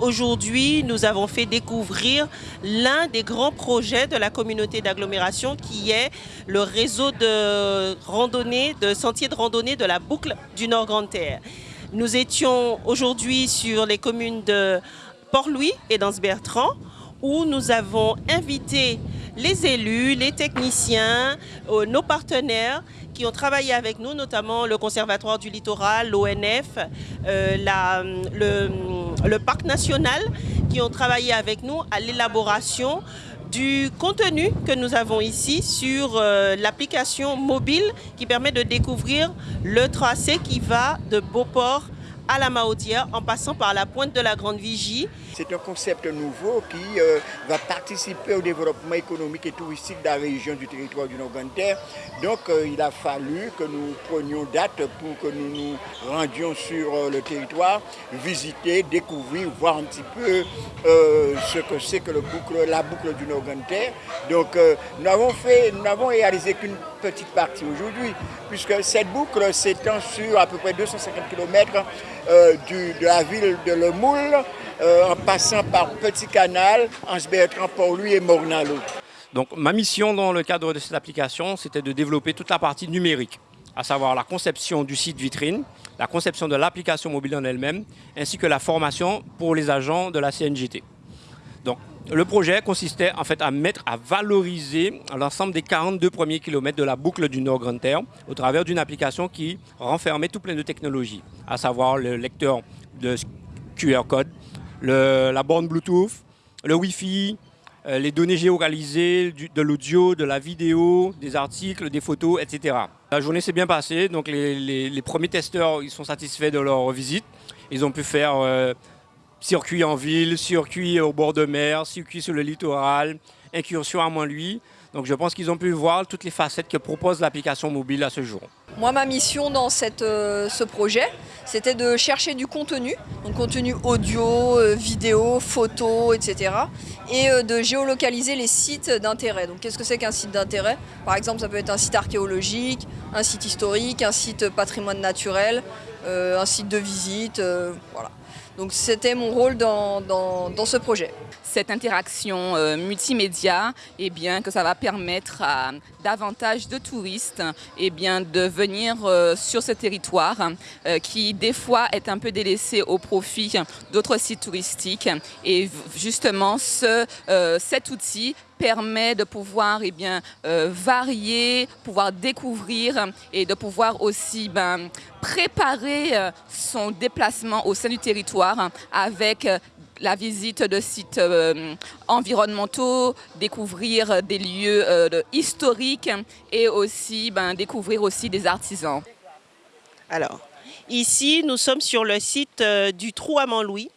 aujourd'hui, nous avons fait découvrir l'un des grands projets de la communauté d'agglomération qui est le réseau de randonnée, de sentiers de randonnée de la boucle du Nord-Grande-Terre. Nous étions aujourd'hui sur les communes de Port-Louis et d'Anse-Bertrand où nous avons invité les élus, les techniciens, euh, nos partenaires qui ont travaillé avec nous, notamment le Conservatoire du Littoral, l'ONF, euh, le, Parc National, qui ont travaillé avec nous à l'élaboration du contenu que nous avons ici sur euh, l'application mobile qui permet de découvrir le tracé qui va de Beauport à la Maaudière en passant par la pointe de la Grande Vigie. C'est un concept nouveau qui euh, va participer au développement économique et touristique de la région du territoire du nord terre Donc euh, il a fallu que nous prenions date pour que nous nous rendions sur euh, le territoire, visiter, découvrir, voir un petit peu ce que c'est que la boucle du nord terre Donc nous nous n'avons réalisé qu'une petite partie aujourd'hui, puisque cette boucle s'étend sur à peu près 250 km euh, de la ville de Le Moule, euh, en passant par Petit Canal, Anse-Bertrand, Port-Louis et Mornalo. Donc ma mission dans le cadre de cette application, c'était de développer toute la partie numérique, à savoir la conception du site vitrine, la conception de l'application mobile en elle-même, ainsi que la formation pour les agents de la CNGT. Donc le projet consistait en fait à mettre, à valoriser l'ensemble des 42 premiers kilomètres de la boucle du Nord Grande Terre au travers d'une application qui renfermait tout plein de technologies, à savoir le lecteur de QR code, la borne Bluetooth, le Wi-Fi, euh, les données géolocalisées, de l'audio, de la vidéo, des articles, des photos, etc. La journée s'est bien passée, donc les, premiers testeurs ils sont satisfaits de leur visite. Ils ont pu faire euh, circuit en ville, circuit au bord de mer, circuit sur le littoral, incursion à Montluy. Donc je pense qu'ils ont pu voir toutes les facettes que propose l'application mobile à ce jour. Moi, ma mission dans euh, ce projet, c'était de chercher du contenu, donc contenu audio, euh, vidéo, photo, etc. Et euh, de géolocaliser les sites d'intérêt. Donc qu'est-ce que c'est qu'un site d'intérêt? Par exemple, ça peut être un site archéologique, un site historique, un site patrimoine naturel, un site de visite, voilà. Donc c'était mon rôle dans, ce projet. Cette interaction euh, multimédia, eh bien, que ça va permettre à davantage de touristes eh de venir euh, sur ce territoire euh, qui des fois est un peu délaissé au profit d'autres sites touristiques. Et justement, ce, cet outil permet de pouvoir eh euh, varier, pouvoir découvrir et de pouvoir aussi ben, préparer euh, son déplacement au sein du territoire avec euh, la visite de sites environnementaux, découvrir des lieux historiques et aussi ben, découvrir aussi des artisans. Alors, ici, nous sommes sur le site du Trou à Montlouis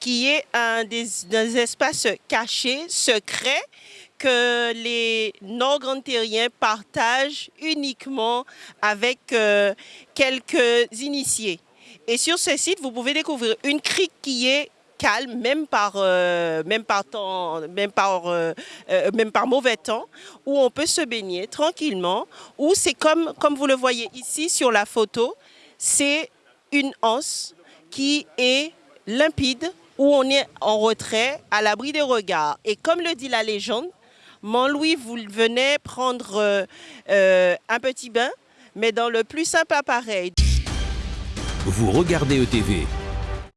qui est un des, espaces cachés, secrets, que les nord-grand-terriens partagent uniquement avec euh, quelques initiés. Et sur ce site, vous pouvez découvrir une crique qui est calme, même par, euh, même par, temps, même, par, euh, même par mauvais temps, où on peut se baigner tranquillement, où c'est comme, comme vous le voyez ici sur la photo, c'est une anse qui est limpide, où on est en retrait, à l'abri des regards. Et comme le dit la légende, Montlouis, vous venez prendre euh, euh, un petit bain, mais dans le plus simple appareil. Vous regardez ETV.